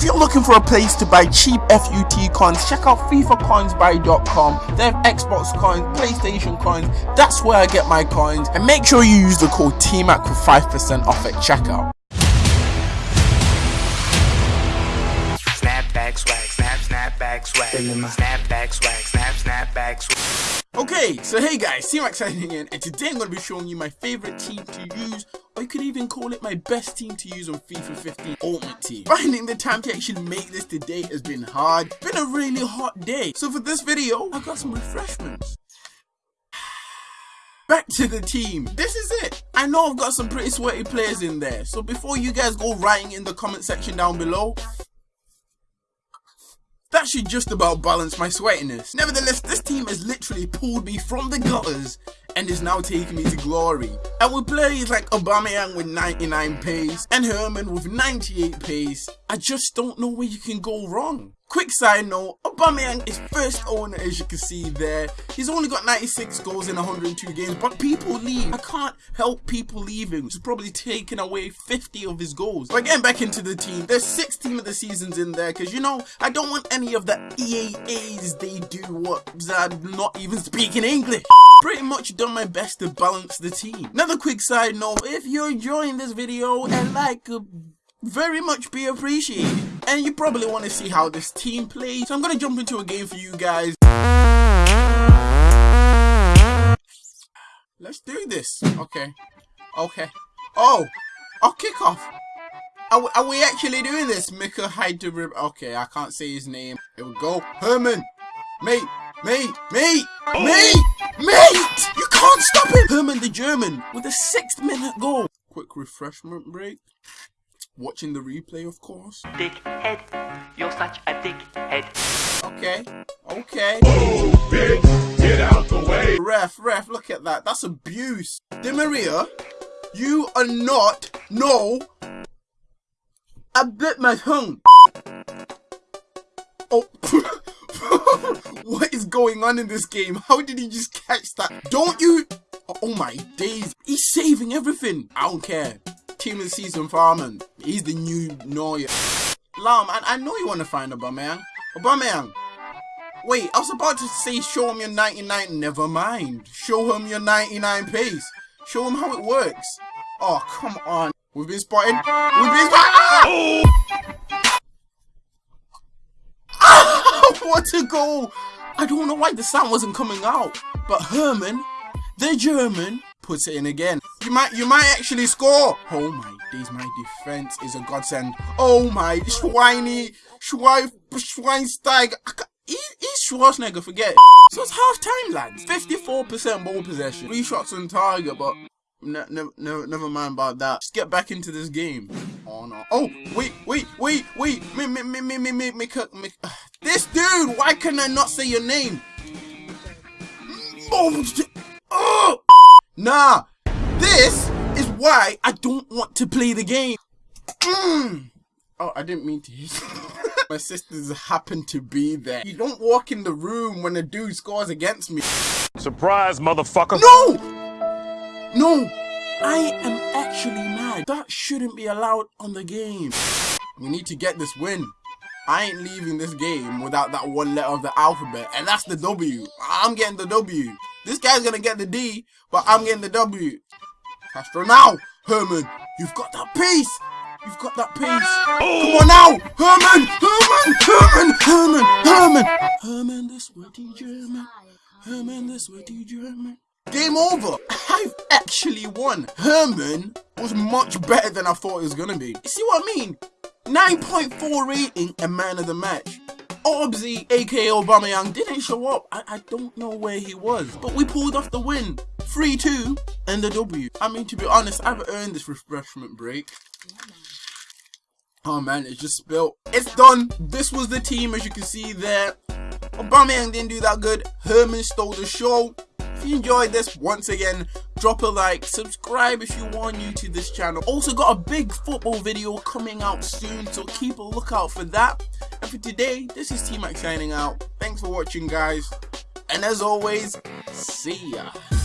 If you're looking for a place to buy cheap FUT coins, check out FIFACoinsBuy.com. They have Xbox coins, PlayStation coins. That's where I get my coins. And make sure you use the code TMAC for 5% off at checkout. Snapback swag, snap, snapback swag. Snapback swag, snap, snapback swag. Okay, so hey guys, T-Max signing in, and today I'm going to be showing you my favorite team to use, or you could even call it my best team to use on FIFA 15 Ultimate Team. Finding the time to actually make this today has been hard, been a really hot day, so for this video, I got some refreshments. Back to the team. This is it. I know I've got some pretty sweaty players in there, so before you guys go writing in the comment section down below, that should just about balance my sweatiness. Nevertheless, this team has literally pulled me from the gutters and is now taking me to glory. And with players like Aubameyang with 99 pace and Herman with 98 pace, I just don't know where you can go wrong. Quick side note, Aubameyang is first owner as you can see there. He's only got 96 goals in 102 games, but people leave. I can't help people leaving, is probably taking away 50 of his goals. But getting back into the team, there's six team of the seasons in there, because you know, I don't want any of the EAAs they do what I'm not even speaking English. Pretty much done my best to balance the team. Another quick side note, if you're enjoying this video and like a very much be appreciated. And you probably want to see how this team plays, so I'm going to jump into a game for you guys. Let's do this. Okay. Okay. Oh! Oh, kickoff! Are we, are we actually doing this? Mika Hyderib. Okay, I can't say his name. It we go. Herman! Mate! Mate! Mate! Oh. Mate! Mate! You can't stop him! Herman the German with a sixth minute goal. Quick refreshment break. Watching the replay, of course. Dickhead, you're such a dickhead. Okay. Okay. Oh, bitch, get out the way. Ref, ref, look at that. That's abuse. Di Maria, you are not, no, I bit my tongue. Oh, what is going on in this game? How did he just catch that? Don't you? Oh my days. He's saving everything. I don't care. Team of the season Fährmann. He's the new Neuer. Lahm, I, I know you want to find Aubameyang. Aubameyang. Wait, I was about to say show him your 99. Never mind. Show him your 99 pace. Show him how it works. Oh, come on. We've been spotted. We've been spotted. Oh! what a goal! I don't know why the sound wasn't coming out. But Herman, the German, puts it in again. You might you might actually score. Oh my days, my defense is a godsend. Oh my Schweini Schwein Schweinsteig. He's Schwarzenegger, forget. So it's half time, lads. 54% ball possession. Three shots on target, but ne ne ne never mind about that. Just get back into this game. Oh no. Oh, wait, wait, wait, wait. Me, me, me, me, me, me, me, me. This dude, why can I not say your name? Mm, oh, oh. Nah, this is why I don't want to play the game. Mm. Oh, I didn't mean to My sisters happen to be there. You don't walk in the room when a dude scores against me. Surprise, motherfucker. No! No! I am actually mad. That shouldn't be allowed on the game. We need to get this win. I ain't leaving this game without that one letter of the alphabet, and that's the W. I'm getting the W. This guy's gonna get the D, but I'm getting the W. Castro now! Herman, you've got that piece! You've got that pace! Come on now! Herman! Herman! Herman! Herman! Herman! Herman the sweaty German. Herman the sweaty German. Game over! I've actually won! Herman was much better than I thought he was gonna be. You see what I mean? 9.4 rating and man of the match. Obzy, aka Obama Young, didn't show up. I, I don't know where he was. But we pulled off the win. 3-2 and the W. I mean, to be honest, I've earned this refreshment break. Oh man, it's just spilt. It's done. This was the team, as you can see there. Aubameyang didn't do that good. Herman stole the show. If you enjoyed this, once again, drop a like, subscribe if you are new to this channel. Also got a big football video coming out soon, so keep a lookout for that. And for today, this is T-Max signing out. Thanks for watching, guys. And as always, see ya.